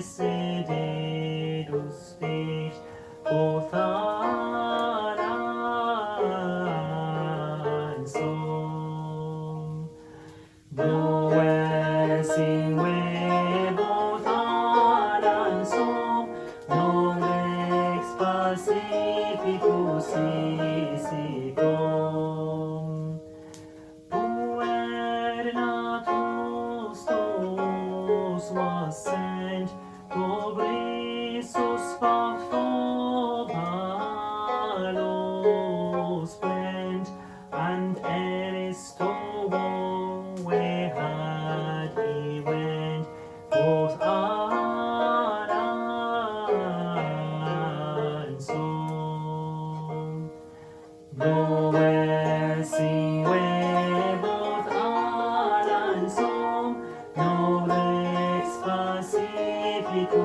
preceder os teus voltarás home. Do assim we voltarás home, no ex pacífico si Puer natus tuus was Добрий Ісус спав